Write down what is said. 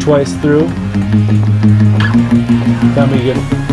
twice through. That'll be good.